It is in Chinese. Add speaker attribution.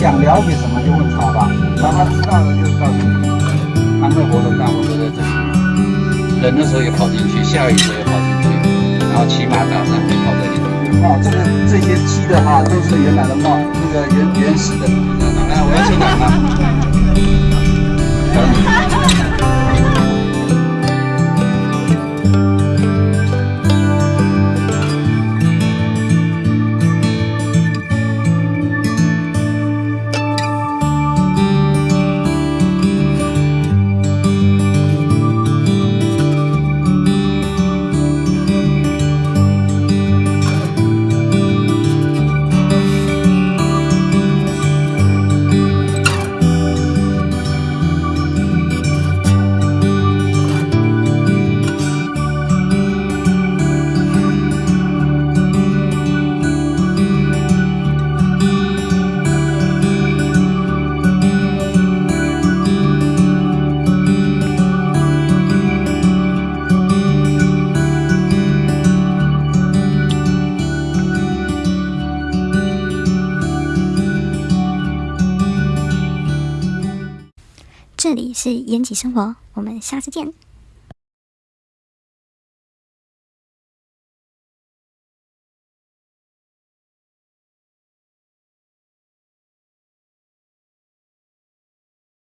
Speaker 1: 想了解什么就问他吧，然后他知道了就告诉你。安乐活动大部分都在这里，冷的时候也跑进去，下雨的时候也跑进去，然后骑马打伞也跑在里面。哦，这个这些鸡的话都是原来的帽，那个原原始的。来，我要先讲了。
Speaker 2: 这里是延吉生活，我们下次见。